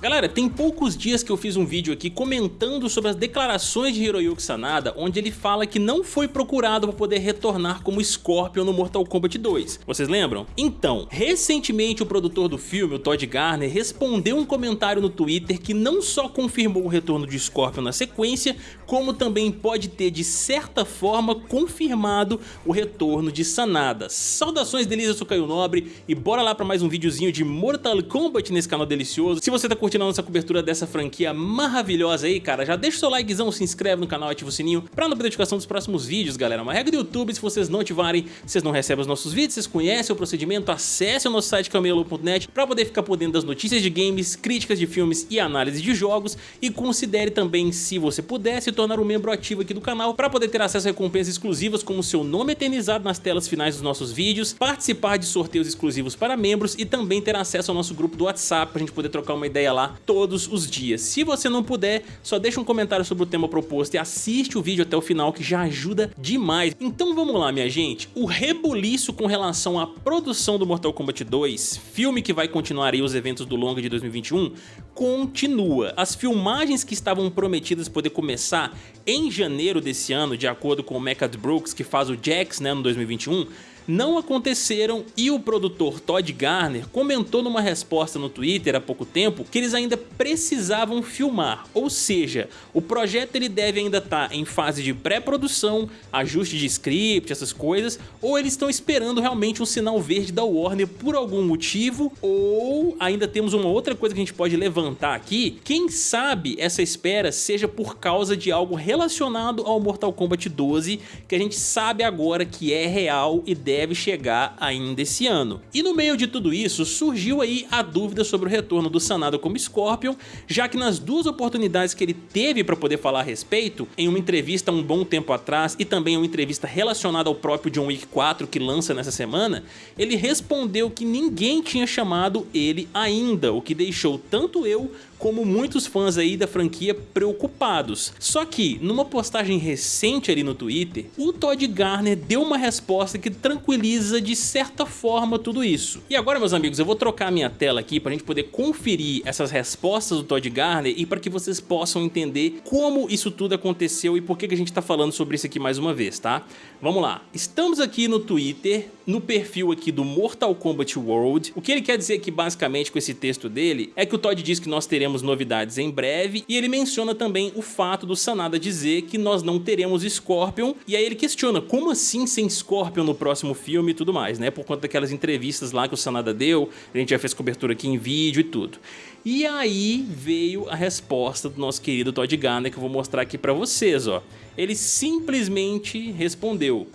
Galera, tem poucos dias que eu fiz um vídeo aqui comentando sobre as declarações de Hiroyuki Sanada, onde ele fala que não foi procurado para poder retornar como Scorpion no Mortal Kombat 2. Vocês lembram? Então, recentemente o produtor do filme, o Todd Garner, respondeu um comentário no Twitter que não só confirmou o retorno de Scorpion na sequência, como também pode ter de certa forma confirmado o retorno de Sanada. Saudações delícias, eu sou Caio Nobre e bora lá para mais um videozinho de Mortal Kombat nesse canal delicioso. Se você tá a nossa cobertura dessa franquia maravilhosa aí, cara, já deixa o seu likezão, se inscreve no canal, ativa o sininho pra não perder notificação dos próximos vídeos, galera. Uma regra do YouTube, se vocês não ativarem, vocês não recebem os nossos vídeos, vocês conhecem o procedimento, acesse o nosso site camelo.net pra poder ficar por dentro das notícias de games, críticas de filmes e análise de jogos e considere também, se você puder, se tornar um membro ativo aqui do canal pra poder ter acesso a recompensas exclusivas como seu nome eternizado nas telas finais dos nossos vídeos, participar de sorteios exclusivos para membros e também ter acesso ao nosso grupo do WhatsApp pra gente poder trocar uma ideia lá todos os dias. Se você não puder, só deixa um comentário sobre o tema proposto e assiste o vídeo até o final que já ajuda demais. Então vamos lá minha gente, o rebuliço com relação à produção do Mortal Kombat 2, filme que vai continuar aí os eventos do longa de 2021, continua. As filmagens que estavam prometidas poder começar em janeiro desse ano, de acordo com o Mecca Brooks, que faz o Jax né, no 2021, não aconteceram e o produtor Todd Garner comentou numa resposta no Twitter há pouco tempo que eles ainda precisavam filmar, ou seja, o projeto ele deve ainda estar tá em fase de pré-produção, ajuste de script, essas coisas, ou eles estão esperando realmente um sinal verde da Warner por algum motivo, ou ainda temos uma outra coisa que a gente pode levantar aqui, quem sabe essa espera seja por causa de algo relacionado ao Mortal Kombat 12, que a gente sabe agora que é real e deve chegar ainda esse ano. E no meio de tudo isso, surgiu aí a dúvida sobre o retorno do Sanada como Scorpion, já que nas duas oportunidades que ele teve para poder falar a respeito, em uma entrevista um bom tempo atrás e também uma entrevista relacionada ao próprio John Wick 4 que lança nessa semana, ele respondeu que ninguém tinha chamado ele ainda, o que deixou tanto eu como muitos fãs aí da franquia preocupados. Só que, numa postagem recente ali no Twitter, o Todd Garner deu uma resposta que tranquiliza de certa forma tudo isso. E agora, meus amigos, eu vou trocar a minha tela aqui para a gente poder conferir essas respostas do Todd Garner e para que vocês possam entender como isso tudo aconteceu e por que, que a gente está falando sobre isso aqui mais uma vez, tá? Vamos lá. Estamos aqui no Twitter, no perfil aqui do Mortal Kombat World. O que ele quer dizer aqui basicamente com esse texto dele é que o Todd diz que nós teremos teremos novidades em breve e ele menciona também o fato do Sanada dizer que nós não teremos Scorpion e aí ele questiona como assim sem Scorpion no próximo filme e tudo mais, né? Por conta daquelas entrevistas lá que o Sanada deu, a gente já fez cobertura aqui em vídeo e tudo. E aí veio a resposta do nosso querido Todd Garner que eu vou mostrar aqui pra vocês, ó. Ele simplesmente respondeu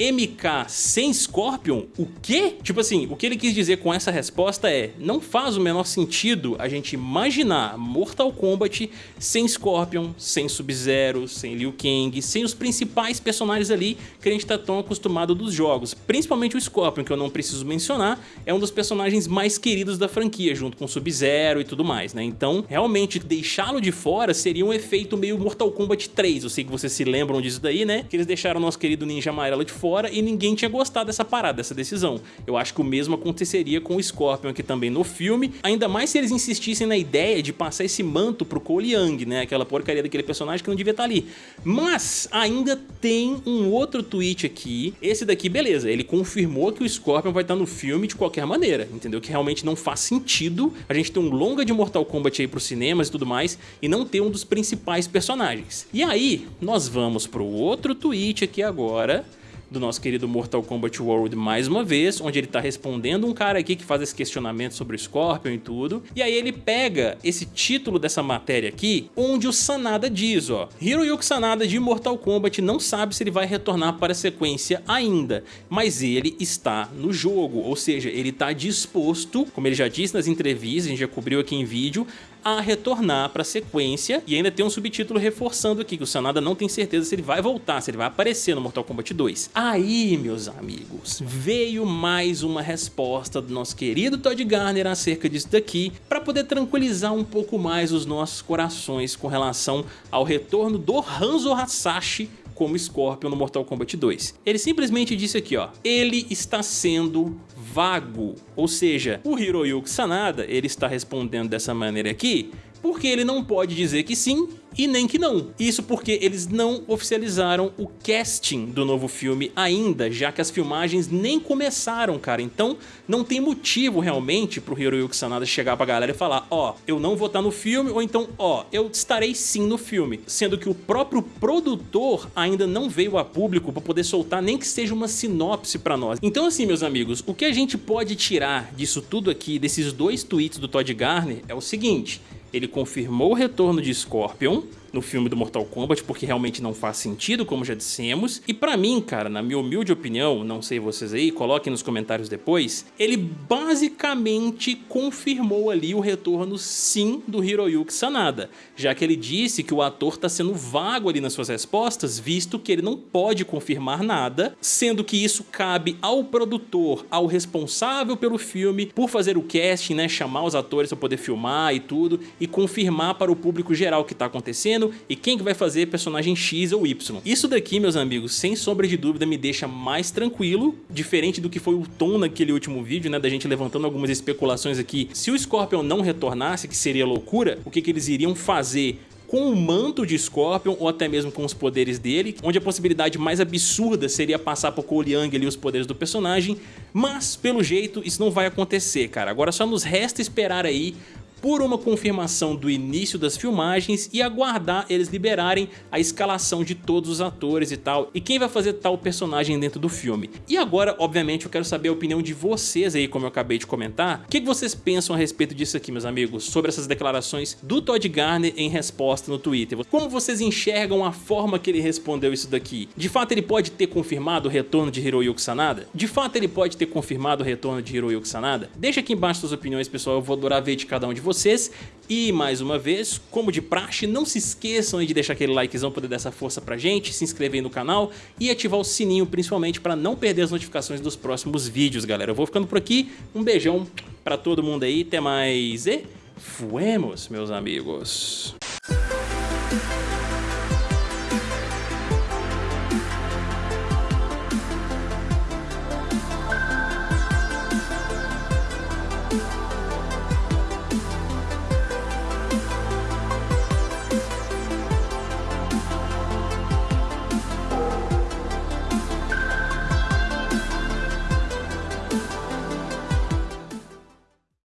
MK sem Scorpion? O quê? Tipo assim, o que ele quis dizer com essa resposta é não faz o menor sentido a gente imaginar Mortal Kombat sem Scorpion, sem Sub-Zero, sem Liu Kang, sem os principais personagens ali que a gente tá tão acostumado dos jogos. Principalmente o Scorpion, que eu não preciso mencionar, é um dos personagens mais queridos da franquia, junto com Sub-Zero e tudo mais, né? Então, realmente, deixá-lo de fora seria um efeito meio Mortal Kombat 3. Eu sei que vocês se lembram disso daí, né? Que eles deixaram o nosso querido Ninja Amarelo de fora e ninguém tinha gostado dessa parada, dessa decisão. Eu acho que o mesmo aconteceria com o Scorpion aqui também no filme, ainda mais se eles insistissem na ideia de passar esse manto pro Cole Young, né? Aquela porcaria daquele personagem que não devia estar tá ali. Mas ainda tem um outro tweet aqui, esse daqui, beleza, ele confirmou que o Scorpion vai estar tá no filme de qualquer maneira, entendeu? Que realmente não faz sentido a gente ter um longa de Mortal Kombat aí pros cinemas e tudo mais e não ter um dos principais personagens. E aí, nós vamos pro outro tweet aqui agora, do nosso querido Mortal Kombat World mais uma vez, onde ele tá respondendo um cara aqui que faz esse questionamento sobre o Scorpion e tudo. E aí ele pega esse título dessa matéria aqui, onde o Sanada diz, ó, Hiroyuki Sanada de Mortal Kombat não sabe se ele vai retornar para a sequência ainda, mas ele está no jogo, ou seja, ele está disposto, como ele já disse nas entrevistas, a gente já cobriu aqui em vídeo, a retornar para a sequência e ainda tem um subtítulo reforçando aqui que o Sanada não tem certeza se ele vai voltar, se ele vai aparecer no Mortal Kombat 2. Aí, meus amigos, veio mais uma resposta do nosso querido Todd Garner acerca disso daqui para poder tranquilizar um pouco mais os nossos corações com relação ao retorno do Hanzo Hasashi como Scorpion no Mortal Kombat 2. Ele simplesmente disse aqui, ó, ele está sendo vago, ou seja, o Hiroyuki Sanada, ele está respondendo dessa maneira aqui, porque ele não pode dizer que sim e nem que não. Isso porque eles não oficializaram o casting do novo filme ainda, já que as filmagens nem começaram, cara. Então não tem motivo realmente pro Hiroyuki Sanada chegar pra galera e falar ó, oh, eu não vou estar no filme, ou então ó, oh, eu estarei sim no filme. Sendo que o próprio produtor ainda não veio a público pra poder soltar nem que seja uma sinopse pra nós. Então assim, meus amigos, o que a gente pode tirar disso tudo aqui, desses dois tweets do Todd Garner, é o seguinte ele confirmou o retorno de Scorpion, no filme do Mortal Kombat, porque realmente não faz sentido, como já dissemos. E pra mim, cara, na minha humilde opinião, não sei vocês aí, coloquem nos comentários depois, ele basicamente confirmou ali o retorno sim do Hiroyuki Sanada, já que ele disse que o ator tá sendo vago ali nas suas respostas, visto que ele não pode confirmar nada, sendo que isso cabe ao produtor, ao responsável pelo filme, por fazer o casting, né, chamar os atores para poder filmar e tudo, e confirmar para o público geral o que tá acontecendo, e quem que vai fazer personagem X ou Y. Isso daqui, meus amigos, sem sombra de dúvida me deixa mais tranquilo, diferente do que foi o tom naquele último vídeo, né, da gente levantando algumas especulações aqui. Se o Scorpion não retornasse, que seria loucura, o que, que eles iriam fazer com o manto de Scorpion ou até mesmo com os poderes dele, onde a possibilidade mais absurda seria passar por Cole Young ali os poderes do personagem, mas pelo jeito isso não vai acontecer, cara. Agora só nos resta esperar aí por uma confirmação do início das filmagens e aguardar eles liberarem a escalação de todos os atores e tal, e quem vai fazer tal personagem dentro do filme. E agora, obviamente, eu quero saber a opinião de vocês aí, como eu acabei de comentar. O que vocês pensam a respeito disso aqui, meus amigos, sobre essas declarações do Todd Garner em resposta no Twitter? Como vocês enxergam a forma que ele respondeu isso daqui? De fato, ele pode ter confirmado o retorno de Hiroyuki Sanada? De fato, ele pode ter confirmado o retorno de Hiroyuki Sanada? Deixa aqui embaixo suas opiniões, pessoal, eu vou adorar ver de cada um de vocês vocês. E mais uma vez, como de praxe, não se esqueçam de deixar aquele likezão para dar essa força pra gente, se inscrever no canal e ativar o sininho principalmente para não perder as notificações dos próximos vídeos, galera. Eu vou ficando por aqui, um beijão para todo mundo aí, até mais e fuemos, meus amigos.